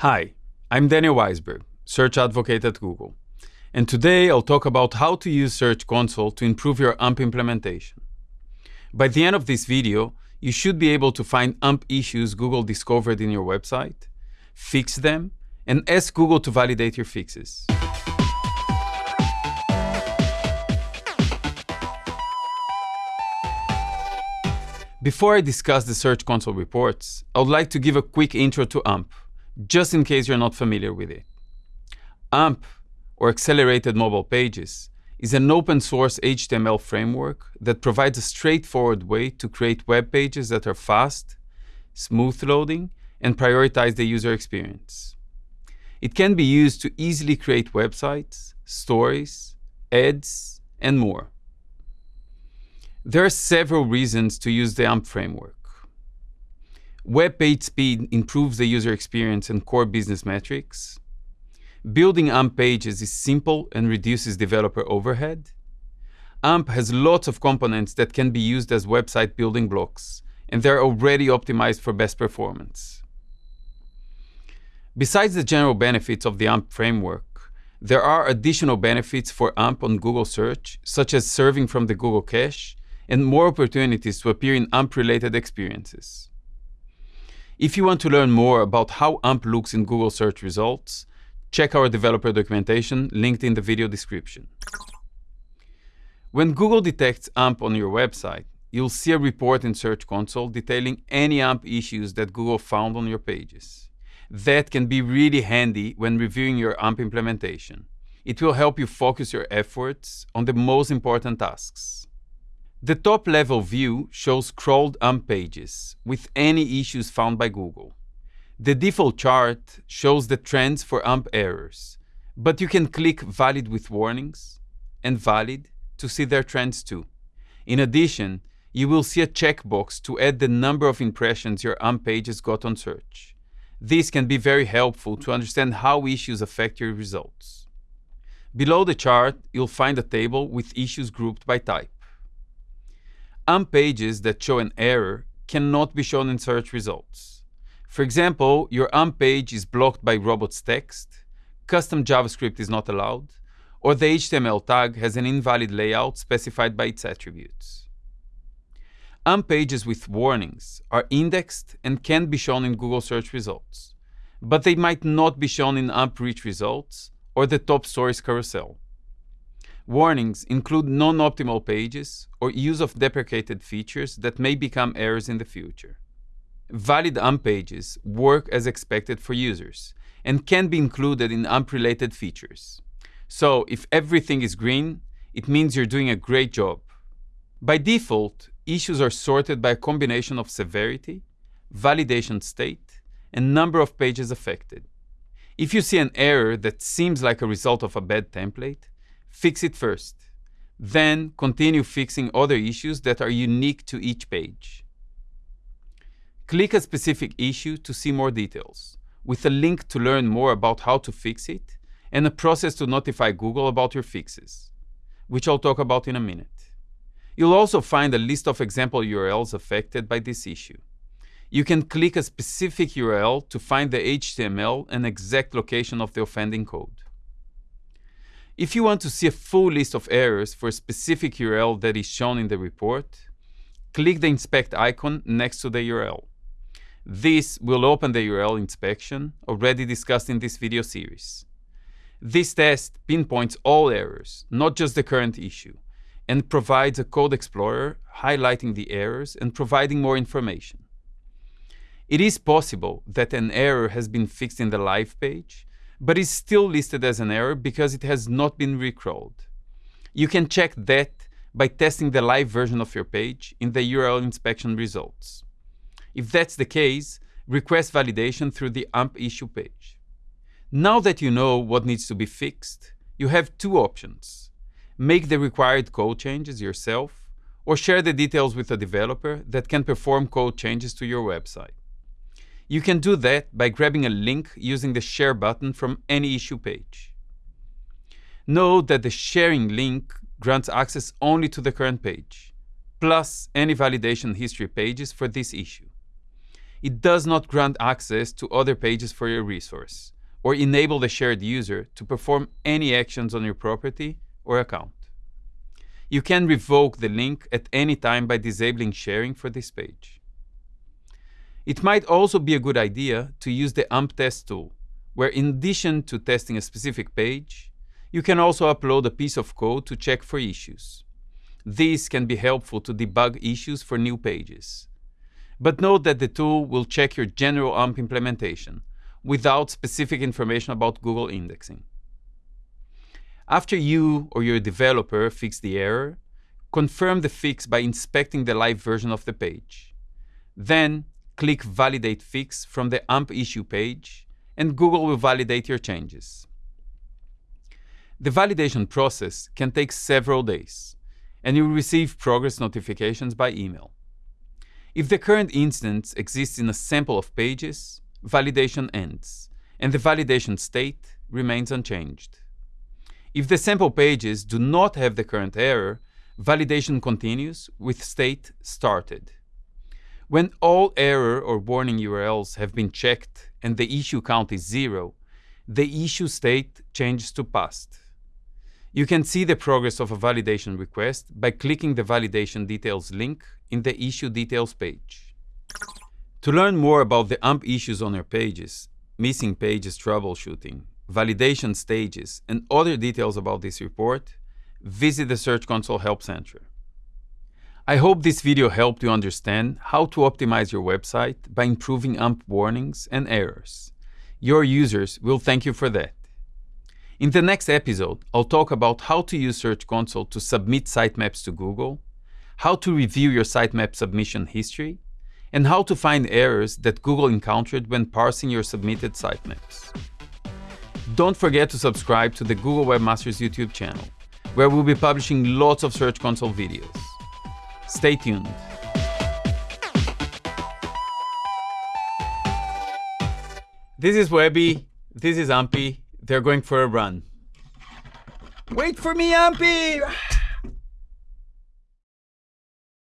Hi, I'm Daniel Waisberg, Search Advocate at Google. And today I'll talk about how to use Search Console to improve your AMP implementation. By the end of this video, you should be able to find AMP issues Google discovered in your website, fix them, and ask Google to validate your fixes. Before I discuss the Search Console reports, I would like to give a quick intro to AMP, just in case you're not familiar with it. AMP, or Accelerated Mobile Pages, is an open source HTML framework that provides a straightforward way to create web pages that are fast, smooth loading, and prioritize the user experience. It can be used to easily create websites, stories, ads, and more. There are several reasons to use the AMP framework. Web page speed improves the user experience and core business metrics. Building AMP pages is simple and reduces developer overhead. AMP has lots of components that can be used as website building blocks, and they're already optimized for best performance. Besides the general benefits of the AMP framework, there are additional benefits for AMP on Google Search, such as serving from the Google Cache and more opportunities to appear in AMP-related experiences. If you want to learn more about how AMP looks in Google search results, check our developer documentation linked in the video description. When Google detects AMP on your website, you'll see a report in Search Console detailing any AMP issues that Google found on your pages. That can be really handy when reviewing your AMP implementation. It will help you focus your efforts on the most important tasks. The top-level view shows crawled AMP pages with any issues found by Google. The default chart shows the trends for AMP errors, but you can click Valid with warnings and Valid to see their trends too. In addition, you will see a checkbox to add the number of impressions your AMP pages got on search. This can be very helpful to understand how issues affect your results. Below the chart, you'll find a table with issues grouped by type. AMP pages that show an error cannot be shown in search results. For example, your AMP page is blocked by robots text, custom JavaScript is not allowed, or the HTML tag has an invalid layout specified by its attributes. AMP pages with warnings are indexed and can be shown in Google search results, but they might not be shown in AMP rich results or the top stories carousel. Warnings include non-optimal pages or use of deprecated features that may become errors in the future. Valid AMP pages work as expected for users and can be included in AMP-related features. So if everything is green, it means you're doing a great job. By default, issues are sorted by a combination of severity, validation state, and number of pages affected. If you see an error that seems like a result of a bad template, fix it first. Then continue fixing other issues that are unique to each page. Click a specific issue to see more details, with a link to learn more about how to fix it, and a process to notify Google about your fixes, which I'll talk about in a minute. You'll also find a list of example URLs affected by this issue. You can click a specific URL to find the HTML and exact location of the offending code. If you want to see a full list of errors for a specific URL that is shown in the report, click the inspect icon next to the URL. This will open the URL inspection, already discussed in this video series. This test pinpoints all errors, not just the current issue, and provides a code explorer highlighting the errors and providing more information. It is possible that an error has been fixed in the live page, but is still listed as an error because it has not been recrawled. You can check that by testing the live version of your page in the URL inspection results. If that's the case, request validation through the AMP issue page. Now that you know what needs to be fixed, you have two options. Make the required code changes yourself, or share the details with a developer that can perform code changes to your website. You can do that by grabbing a link using the share button from any issue page. Note that the sharing link grants access only to the current page, plus any validation history pages for this issue. It does not grant access to other pages for your resource or enable the shared user to perform any actions on your property or account. You can revoke the link at any time by disabling sharing for this page. It might also be a good idea to use the AMP test tool, where in addition to testing a specific page, you can also upload a piece of code to check for issues. This can be helpful to debug issues for new pages. But note that the tool will check your general AMP implementation without specific information about Google indexing. After you or your developer fix the error, confirm the fix by inspecting the live version of the page. Then click Validate Fix from the AMP issue page, and Google will validate your changes. The validation process can take several days, and you'll receive progress notifications by email. If the current instance exists in a sample of pages, validation ends, and the validation state remains unchanged. If the sample pages do not have the current error, validation continues with state started. When all error or warning URLs have been checked and the issue count is zero, the issue state changes to passed. You can see the progress of a validation request by clicking the validation details link in the issue details page. To learn more about the AMP issues on your pages, missing pages troubleshooting, validation stages, and other details about this report, visit the Search Console Help Center. I hope this video helped you understand how to optimize your website by improving AMP warnings and errors. Your users will thank you for that. In the next episode, I'll talk about how to use Search Console to submit sitemaps to Google, how to review your sitemap submission history, and how to find errors that Google encountered when parsing your submitted sitemaps. Don't forget to subscribe to the Google Webmasters YouTube channel, where we'll be publishing lots of Search Console videos. Stay tuned. This is Webby. This is Ampy. They're going for a run. Wait for me, Ampy!